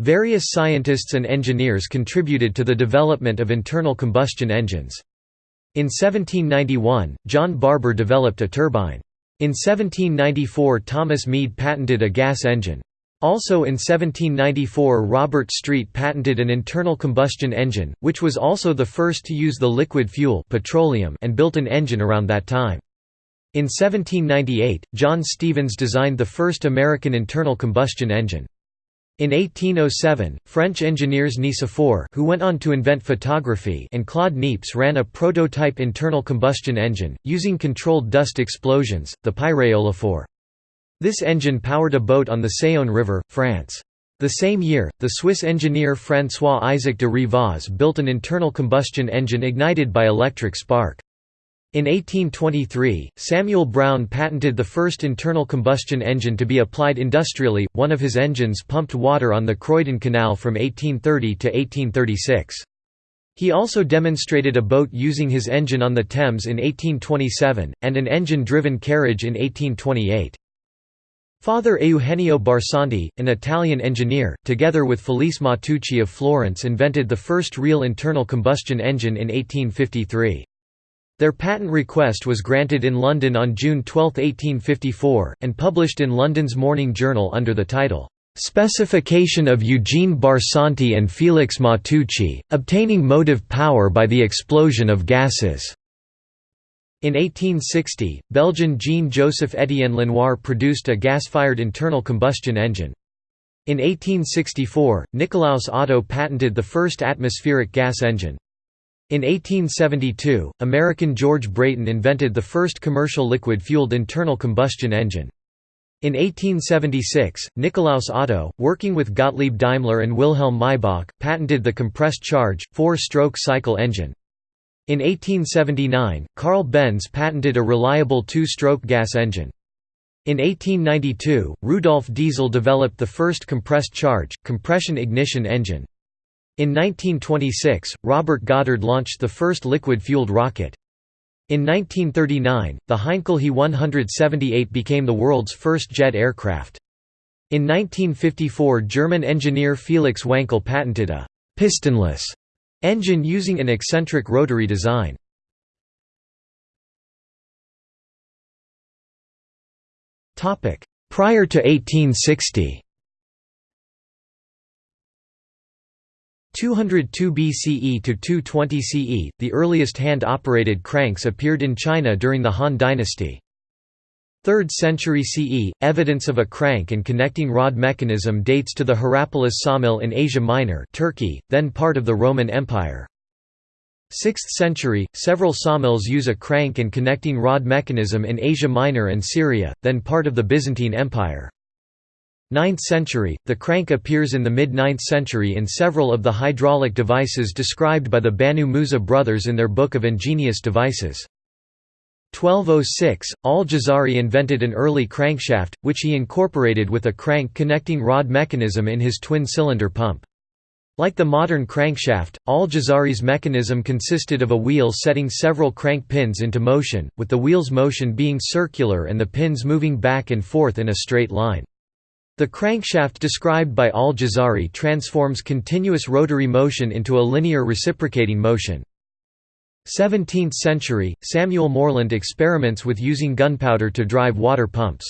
Various scientists and engineers contributed to the development of internal combustion engines. In 1791, John Barber developed a turbine. In 1794 Thomas Mead patented a gas engine. Also in 1794 Robert Street patented an internal combustion engine, which was also the first to use the liquid fuel petroleum and built an engine around that time. In 1798, John Stevens designed the first American internal combustion engine. In 1807, French engineers Nicephore who went on to invent photography and Claude Niepce ran a prototype internal combustion engine, using controlled dust explosions, the pyréolophore. This engine powered a boat on the Saône River, France. The same year, the Swiss engineer François-Isaac de Rivaz built an internal combustion engine ignited by electric spark. In 1823, Samuel Brown patented the first internal combustion engine to be applied industrially, one of his engines pumped water on the Croydon Canal from 1830 to 1836. He also demonstrated a boat using his engine on the Thames in 1827, and an engine-driven carriage in 1828. Father Eugenio Barsanti, an Italian engineer, together with Felice Matteucci of Florence invented the first real internal combustion engine in 1853. Their patent request was granted in London on June 12, 1854, and published in London's Morning Journal under the title, "'Specification of Eugene Barsanti and Felix Matteucci, obtaining motive power by the explosion of gases' In 1860, Belgian Jean-Joseph Étienne Lenoir produced a gas-fired internal combustion engine. In 1864, Nikolaus Otto patented the first atmospheric gas engine. In 1872, American George Brayton invented the first commercial liquid-fueled internal combustion engine. In 1876, Nikolaus Otto, working with Gottlieb Daimler and Wilhelm Maybach, patented the compressed charge, four-stroke cycle engine. In 1879, Carl Benz patented a reliable two-stroke gas engine. In 1892, Rudolf Diesel developed the first compressed charge, compression ignition engine. In 1926, Robert Goddard launched the first liquid-fueled rocket. In 1939, the Heinkel He 178 became the world's first jet aircraft. In 1954 German engineer Felix Wankel patented a «pistonless» Engine using an eccentric rotary design. Prior to 1860 202 BCE to 220 CE, the earliest hand-operated cranks appeared in China during the Han dynasty. 3rd century CE, evidence of a crank and connecting rod mechanism dates to the Hierapolis sawmill in Asia Minor Turkey, then part of the Roman Empire. 6th century, several sawmills use a crank and connecting rod mechanism in Asia Minor and Syria, then part of the Byzantine Empire. 9th century, the crank appears in the mid-9th century in several of the hydraulic devices described by the Banu Musa brothers in their Book of Ingenious Devices. 1206, Al-Jazari invented an early crankshaft, which he incorporated with a crank connecting rod mechanism in his twin-cylinder pump. Like the modern crankshaft, Al-Jazari's mechanism consisted of a wheel setting several crank pins into motion, with the wheel's motion being circular and the pins moving back and forth in a straight line. The crankshaft described by Al-Jazari transforms continuous rotary motion into a linear reciprocating motion. 17th century, Samuel Morland experiments with using gunpowder to drive water pumps.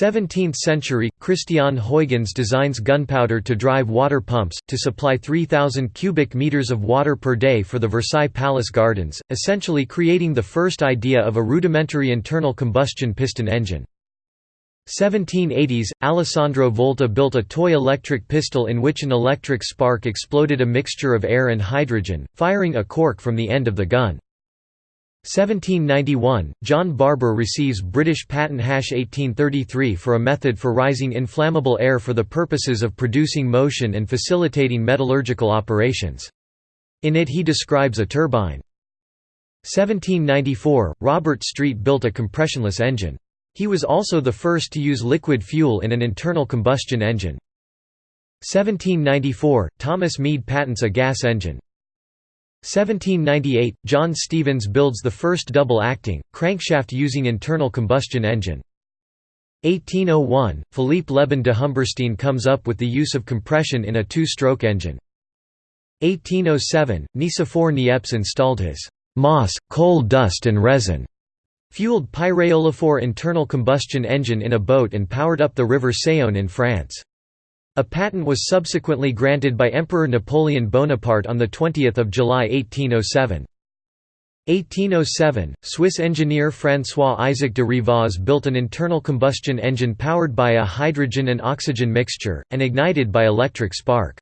17th century, Christian Huygens designs gunpowder to drive water pumps, to supply 3,000 cubic meters of water per day for the Versailles Palace Gardens, essentially creating the first idea of a rudimentary internal combustion piston engine. 1780s, Alessandro Volta built a toy electric pistol in which an electric spark exploded a mixture of air and hydrogen, firing a cork from the end of the gun. 1791, John Barber receives British patent hash 1833 for a method for rising inflammable air for the purposes of producing motion and facilitating metallurgical operations. In it he describes a turbine. 1794, Robert Street built a compressionless engine. He was also the first to use liquid fuel in an internal combustion engine. 1794, Thomas Mead patents a gas engine. 1798, John Stevens builds the first double-acting, crankshaft using internal combustion engine. 1801, Philippe Lebon de Humbersin comes up with the use of compression in a two-stroke engine. 1807, Nicephore Niepce installed his moss, coal dust and resin fueled pyréolophore internal combustion engine in a boat and powered up the river Saône in France. A patent was subsequently granted by Emperor Napoleon Bonaparte on 20 July 1807. 1807, Swiss engineer François-Isaac de Rivaz built an internal combustion engine powered by a hydrogen and oxygen mixture, and ignited by electric spark.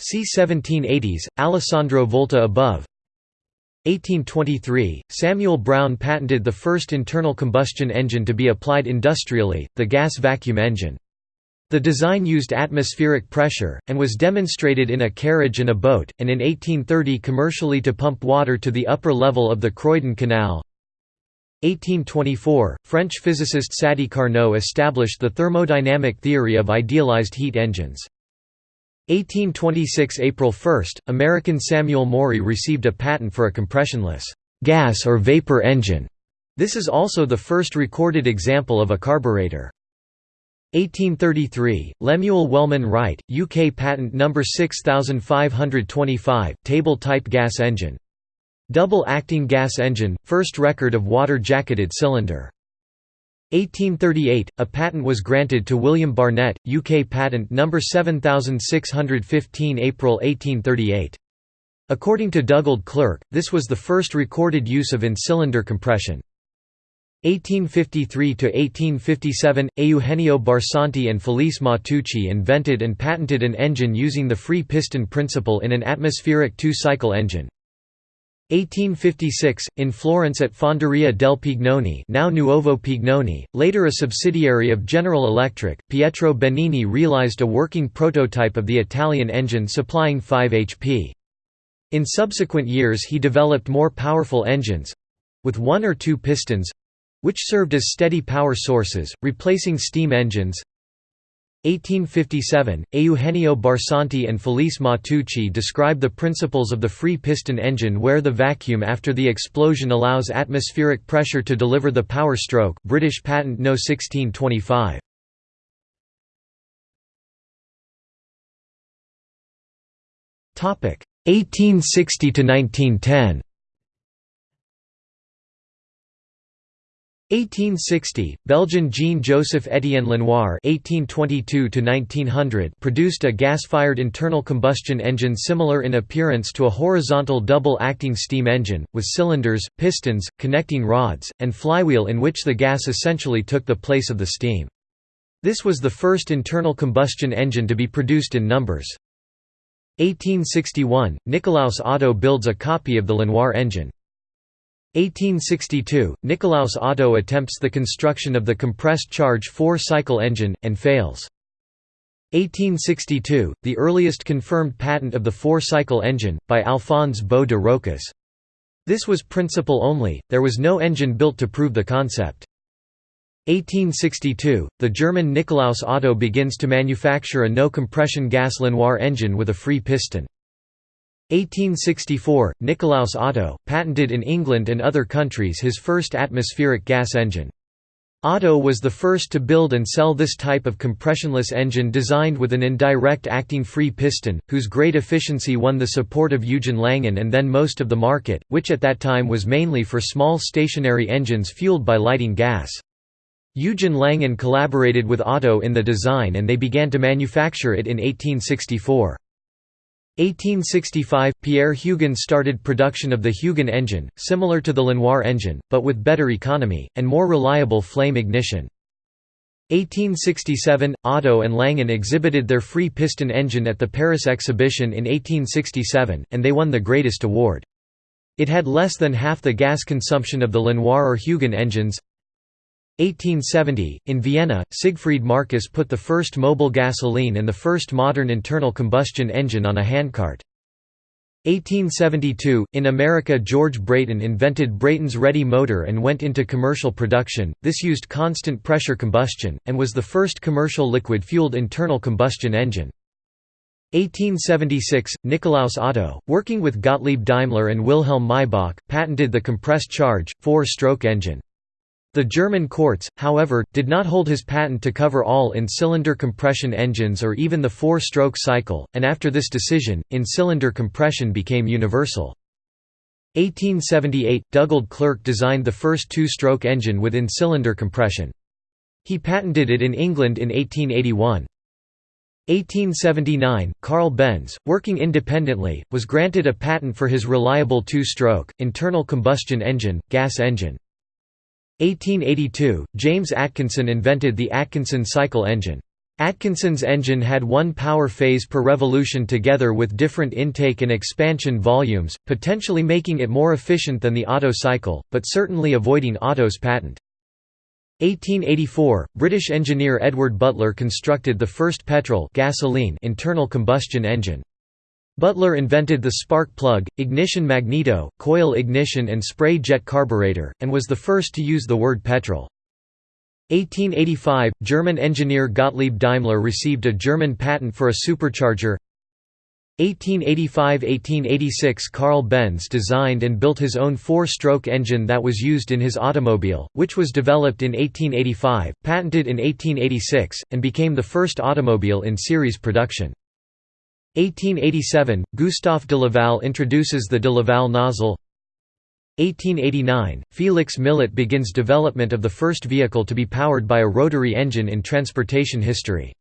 See 1780s, Alessandro Volta above 1823, Samuel Brown patented the first internal combustion engine to be applied industrially, the gas vacuum engine. The design used atmospheric pressure, and was demonstrated in a carriage and a boat, and in 1830 commercially to pump water to the upper level of the Croydon Canal. 1824, French physicist Sadi Carnot established the thermodynamic theory of idealized heat engines. 1826 April 1, American Samuel Morey received a patent for a compressionless gas or vapor engine. This is also the first recorded example of a carburetor. 1833, Lemuel Wellman Wright, UK patent number 6525, table-type gas engine. Double-acting gas engine, first record of water-jacketed cylinder. 1838, a patent was granted to William Barnett, UK patent number 7615 April 1838. According to Dugald Clerk, this was the first recorded use of in-cylinder compression. 1853–1857, Eugenio Barsanti and Felice Matteucci invented and patented an engine using the free piston principle in an atmospheric two-cycle engine. 1856, in Florence at Fonderia del Pignone now Nuovo Pignone, later a subsidiary of General Electric, Pietro Benini realized a working prototype of the Italian engine supplying 5 HP. In subsequent years he developed more powerful engines—with one or two pistons, which served as steady power sources, replacing steam engines. 1857, Eugenio Barsanti and Felice Matteucci describe the principles of the free piston engine where the vacuum after the explosion allows atmospheric pressure to deliver the power stroke British Patent No 1625. Topic 1860 to 1910. 1860, Belgian Jean-Joseph Étienne Lenoir (1822–1900) produced a gas-fired internal combustion engine similar in appearance to a horizontal double-acting steam engine, with cylinders, pistons, connecting rods, and flywheel in which the gas essentially took the place of the steam. This was the first internal combustion engine to be produced in numbers. 1861, Nikolaus Otto builds a copy of the Lenoir engine. 1862, Nikolaus Otto attempts the construction of the compressed charge four-cycle engine, and fails. 1862, the earliest confirmed patent of the four-cycle engine, by Alphonse Beau de Rochas. This was principle only, there was no engine built to prove the concept. 1862, the German Nikolaus Otto begins to manufacture a no-compression gas Lenoir engine with a free piston. 1864, Nikolaus Otto, patented in England and other countries his first atmospheric gas engine. Otto was the first to build and sell this type of compressionless engine designed with an indirect acting free piston, whose great efficiency won the support of Eugen Langen and then most of the market, which at that time was mainly for small stationary engines fueled by lighting gas. Eugen Langen collaborated with Otto in the design and they began to manufacture it in 1864. 1865 – Pierre Hugon started production of the Hugon engine, similar to the Lenoir engine, but with better economy, and more reliable flame ignition. 1867 – Otto and Langen exhibited their free piston engine at the Paris exhibition in 1867, and they won the greatest award. It had less than half the gas consumption of the Lenoir or Hugon engines, 1870, in Vienna, Siegfried Marcus put the first mobile gasoline and the first modern internal combustion engine on a handcart. 1872, in America George Brayton invented Brayton's Ready motor and went into commercial production, this used constant pressure combustion, and was the first commercial liquid-fueled internal combustion engine. 1876, Nikolaus Otto, working with Gottlieb Daimler and Wilhelm Maybach, patented the compressed charge, four-stroke engine. The German courts, however, did not hold his patent to cover all in-cylinder compression engines or even the four-stroke cycle, and after this decision, in-cylinder compression became universal. 1878 – Dugald Clerk designed the first two-stroke engine with in-cylinder compression. He patented it in England in 1881. 1879 – Carl Benz, working independently, was granted a patent for his reliable two-stroke, internal combustion engine, gas engine. 1882 – James Atkinson invented the Atkinson cycle engine. Atkinson's engine had one power phase per revolution together with different intake and expansion volumes, potentially making it more efficient than the Otto cycle, but certainly avoiding Otto's patent. 1884 – British engineer Edward Butler constructed the first petrol gasoline internal combustion engine. Butler invented the spark plug, ignition magneto, coil ignition and spray jet carburetor, and was the first to use the word petrol. 1885 – German engineer Gottlieb Daimler received a German patent for a supercharger 1885–1886 Carl Benz designed and built his own four-stroke engine that was used in his automobile, which was developed in 1885, patented in 1886, and became the first automobile in series production. 1887 – Gustave de Laval introduces the de Laval nozzle 1889 – Felix Millet begins development of the first vehicle to be powered by a rotary engine in transportation history.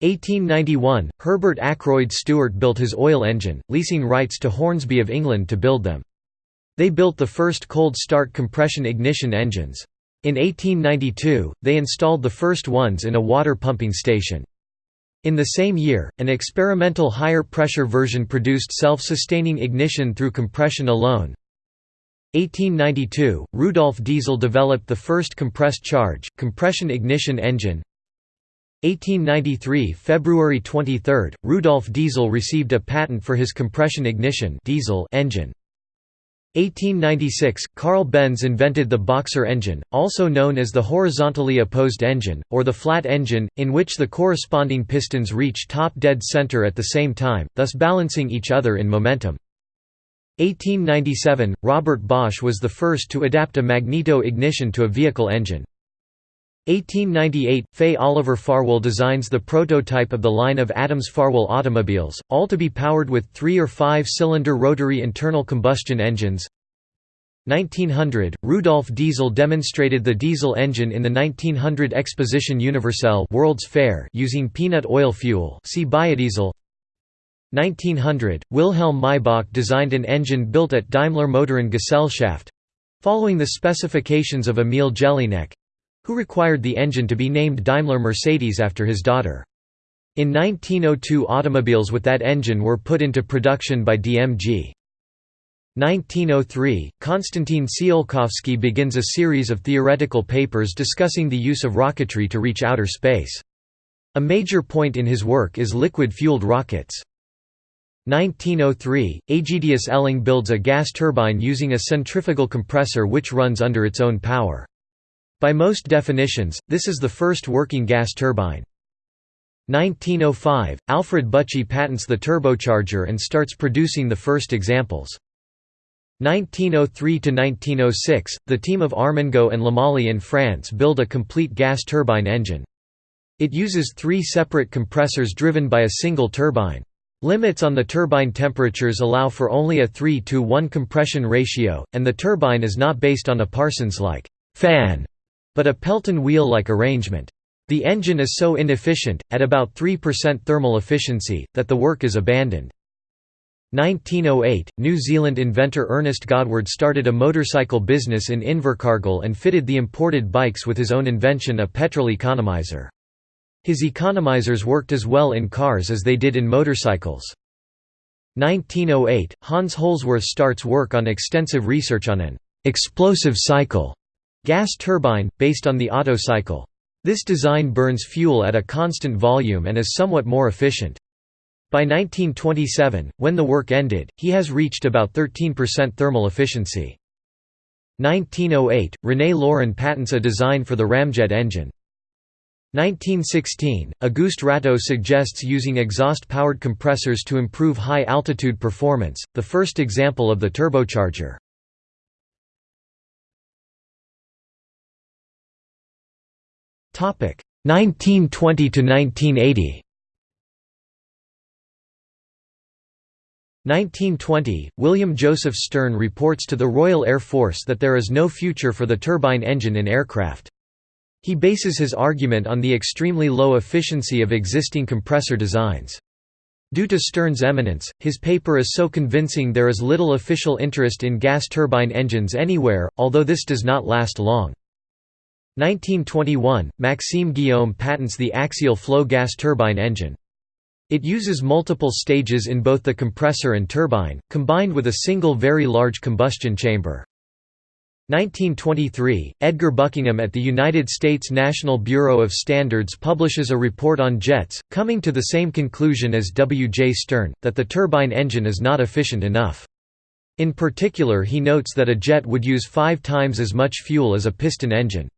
1891 – Herbert Akroyd Stuart built his oil engine, leasing rights to Hornsby of England to build them. They built the first cold start compression ignition engines. In 1892, they installed the first ones in a water pumping station. In the same year, an experimental higher pressure version produced self-sustaining ignition through compression alone. 1892, Rudolf Diesel developed the first compressed charge, compression ignition engine. 1893 February 23, Rudolf Diesel received a patent for his compression ignition diesel engine. 1896 – Carl Benz invented the Boxer engine, also known as the horizontally opposed engine, or the flat engine, in which the corresponding pistons reach top dead center at the same time, thus balancing each other in momentum. 1897 – Robert Bosch was the first to adapt a magneto ignition to a vehicle engine. 1898 – Fay Oliver Farwell designs the prototype of the line of Adams Farwell automobiles, all to be powered with three- or five-cylinder rotary internal combustion engines. 1900 – Rudolf Diesel demonstrated the diesel engine in the 1900 Exposition Universelle World's Fair using peanut oil fuel see biodiesel. 1900 – Wilhelm Maybach designed an engine built at Daimler Motoren Gesellschaft—following the specifications of Emil Jelinek, who required the engine to be named Daimler Mercedes after his daughter. In 1902 automobiles with that engine were put into production by DMG. 1903, Konstantin Tsiolkovsky begins a series of theoretical papers discussing the use of rocketry to reach outer space. A major point in his work is liquid-fueled rockets. 1903, Aegidius Elling builds a gas turbine using a centrifugal compressor which runs under its own power. By most definitions, this is the first working gas turbine. 1905, Alfred Büchi patents the turbocharger and starts producing the first examples. 1903–1906, the team of Armengaud and Lemale in France build a complete gas turbine engine. It uses three separate compressors driven by a single turbine. Limits on the turbine temperatures allow for only a 3 to 1 compression ratio, and the turbine is not based on a Parsons-like fan but a Pelton wheel-like arrangement. The engine is so inefficient, at about 3% thermal efficiency, that the work is abandoned. 1908, New Zealand inventor Ernest Godward started a motorcycle business in Invercargill and fitted the imported bikes with his own invention a petrol economizer. His economizers worked as well in cars as they did in motorcycles. 1908, Hans Holzwarth starts work on extensive research on an explosive cycle Gas turbine, based on the Otto cycle. This design burns fuel at a constant volume and is somewhat more efficient. By 1927, when the work ended, he has reached about 13% thermal efficiency. 1908, René Lorin patents a design for the ramjet engine. 1916, Auguste Rateau suggests using exhaust-powered compressors to improve high-altitude performance, the first example of the turbocharger. 1920 to 1980 1920, William Joseph Stern reports to the Royal Air Force that there is no future for the turbine engine in aircraft. He bases his argument on the extremely low efficiency of existing compressor designs. Due to Stern's eminence, his paper is so convincing there is little official interest in gas turbine engines anywhere, although this does not last long. 1921, Maxime Guillaume patents the axial flow gas turbine engine. It uses multiple stages in both the compressor and turbine, combined with a single very large combustion chamber. 1923, Edgar Buckingham at the United States National Bureau of Standards publishes a report on jets, coming to the same conclusion as W. J. Stern, that the turbine engine is not efficient enough. In particular he notes that a jet would use five times as much fuel as a piston engine.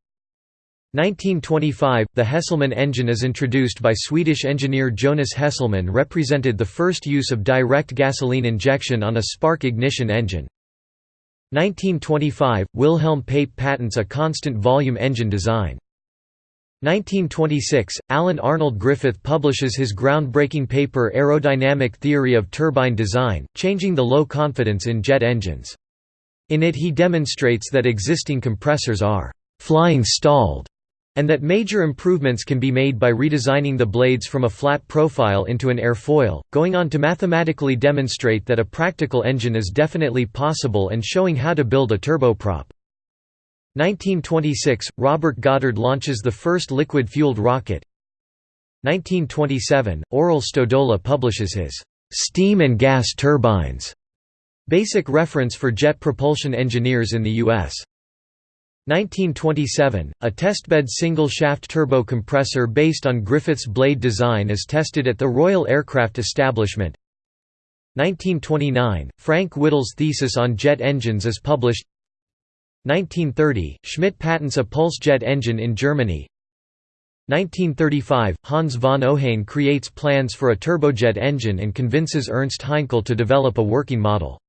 1925 – The Hesselman engine is introduced by Swedish engineer Jonas Hesselman represented the first use of direct gasoline injection on a spark ignition engine. 1925 – Wilhelm Pape patents a constant volume engine design. 1926 – Alan Arnold Griffith publishes his groundbreaking paper Aerodynamic Theory of Turbine Design, changing the low confidence in jet engines. In it he demonstrates that existing compressors are «flying stalled» and that major improvements can be made by redesigning the blades from a flat profile into an airfoil, going on to mathematically demonstrate that a practical engine is definitely possible and showing how to build a turboprop. 1926 – Robert Goddard launches the first liquid-fueled rocket 1927 – Aurel Stodola publishes his «Steam and Gas Turbines» basic reference for jet propulsion engineers in the U.S. 1927, a testbed single-shaft turbo compressor based on Griffith's blade design is tested at the Royal Aircraft Establishment. 1929, Frank Whittle's thesis on jet engines is published 1930, Schmidt patents a pulse jet engine in Germany 1935, Hans von Ohain creates plans for a turbojet engine and convinces Ernst Heinkel to develop a working model.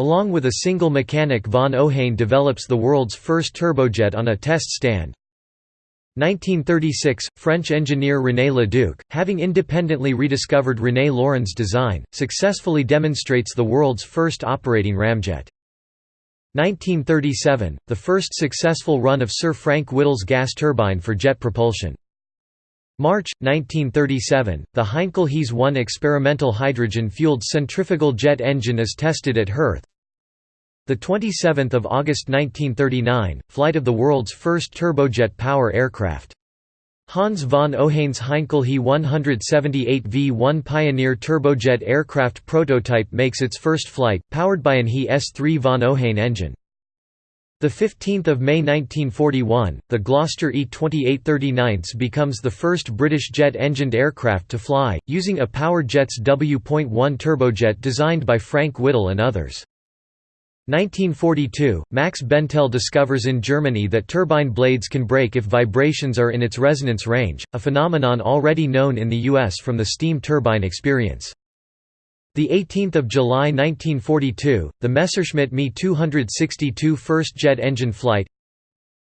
Along with a single mechanic von Ohain develops the world's first turbojet on a test stand. 1936, French engineer René Leduc, having independently rediscovered René Lorin's design, successfully demonstrates the world's first operating ramjet. 1937, the first successful run of Sir Frank Whittle's gas turbine for jet propulsion. March, 1937, the Heinkel HeS 1 experimental hydrogen-fueled centrifugal jet engine is tested at 27th of August 1939, flight of the world's first turbojet power aircraft. Hans von Ohain's Heinkel He 178 V1 Pioneer turbojet aircraft prototype makes its first flight, powered by an He S3 von Ohain engine. The 15th of May 1941, the Gloster E.28/39 becomes the first British jet-engined aircraft to fly, using a Power Jets W.1 turbojet designed by Frank Whittle and others. 1942, Max Bentele discovers in Germany that turbine blades can break if vibrations are in its resonance range, a phenomenon already known in the US from the steam turbine experience. 18 July 1942, the Messerschmitt Me 262 first jet engine flight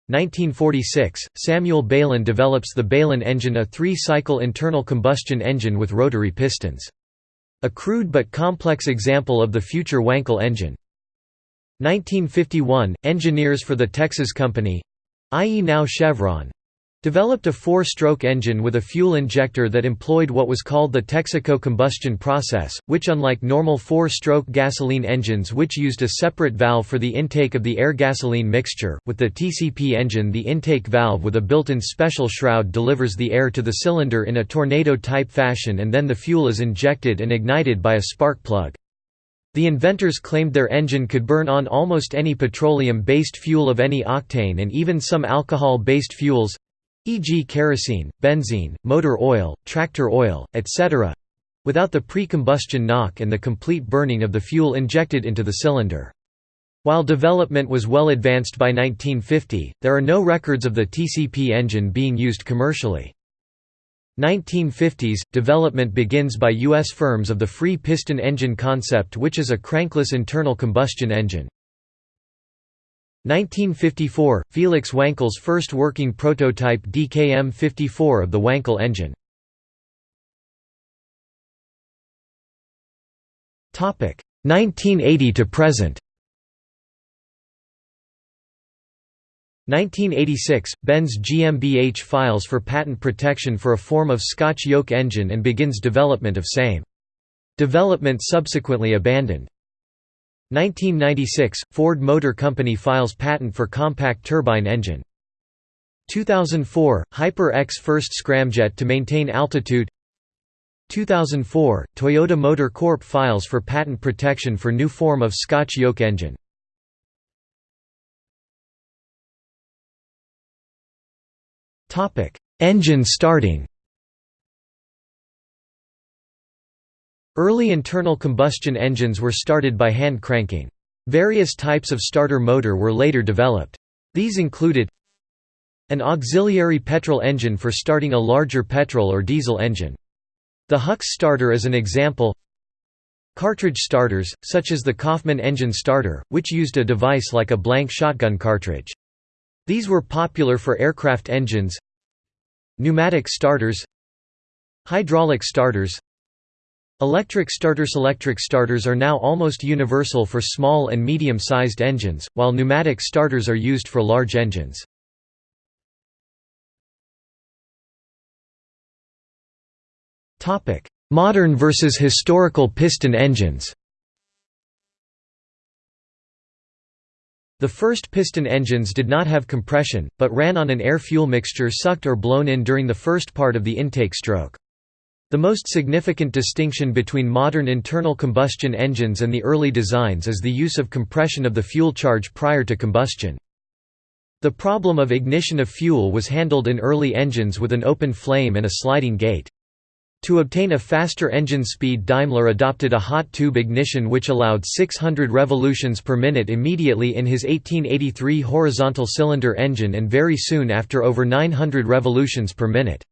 1946, Samuel Bailyn develops the Bailyn engine a three-cycle internal combustion engine with rotary pistons. A crude but complex example of the future Wankel engine. 1951, engineers for the Texas Company—i.e. now Chevron, developed a four-stroke engine with a fuel injector that employed what was called the Texaco combustion process, which unlike normal four-stroke gasoline engines which used a separate valve for the intake of the air-gasoline mixture, with the TCP engine the intake valve with a built-in special shroud delivers the air to the cylinder in a tornado-type fashion and then the fuel is injected and ignited by a spark plug. The inventors claimed their engine could burn on almost any petroleum-based fuel of any octane and even some alcohol-based fuels e.g. kerosene, benzene, motor oil, tractor oil, etc. without the pre-combustion knock and the complete burning of the fuel injected into the cylinder. While development was well advanced by 1950, there are no records of the TCP engine being used commercially. 1950s – Development begins by U.S. firms of the free piston engine concept which is a crankless internal combustion engine. 1954 – Felix Wankel's first working prototype DKM-54 of the Wankel engine 1980 to present 1986 – Benz GmbH files for patent protection for a form of Scotch yoke engine and begins development of same. Development subsequently abandoned. 1996 – Ford Motor Company files patent for compact turbine engine. 2004 – Hyper X first scramjet to maintain altitude 2004 – Toyota Motor Corp files for patent protection for new form of Scotch yoke engine. Engine starting Early internal combustion engines were started by hand cranking. Various types of starter motor were later developed. These included an auxiliary petrol engine for starting a larger petrol or diesel engine. The Hucks starter is an example Cartridge starters, such as the Coffman engine starter, which used a device like a blank shotgun cartridge. These were popular for aircraft engines Pneumatic starters Hydraulic starters Electric starters Electric starters are now almost universal for small and medium-sized engines, while pneumatic starters are used for large engines. Modern versus historical piston engines The first piston engines did not have compression, but ran on an air-fuel mixture sucked or blown in during the first part of the intake stroke. The most significant distinction between modern internal combustion engines and the early designs is the use of compression of the fuel charge prior to combustion. The problem of ignition of fuel was handled in early engines with an open flame and a sliding gate. To obtain a faster engine speed Daimler adopted a hot tube ignition which allowed 600 revolutions per minute immediately in his 1883 horizontal cylinder engine and very soon after over 900 revolutions per minute.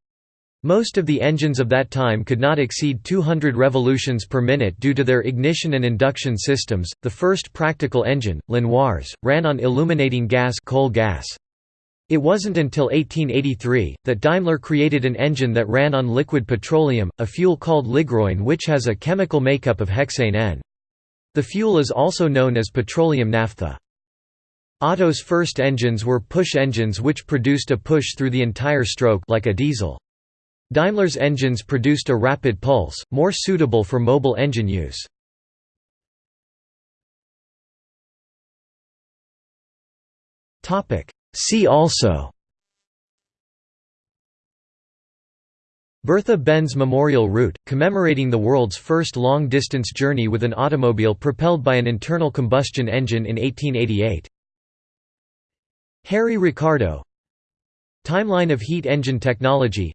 Most of the engines of that time could not exceed 200 revolutions per minute due to their ignition and induction systems. The first practical engine, Lenoir's, ran on illuminating gas, coal gas. It wasn't until 1883 that Daimler created an engine that ran on liquid petroleum, a fuel called ligroin which has a chemical makeup of hexane N. The fuel is also known as petroleum naphtha. Otto's first engines were push engines which produced a push through the entire stroke like a diesel. Daimler's engines produced a rapid pulse, more suitable for mobile engine use. See also Bertha-Benz Memorial Route, commemorating the world's first long-distance journey with an automobile propelled by an internal combustion engine in 1888. Harry Ricardo Timeline of heat engine technology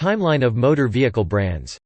Timeline of motor vehicle brands